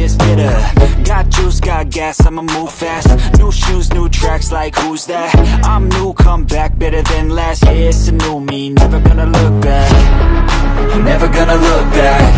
is bitter. Got juice, got gas, I'ma move fast. New shoes, new tracks, like who's that? I'm new, come back, better than last Yeah, it's a new me, never gonna look back. Never gonna look back.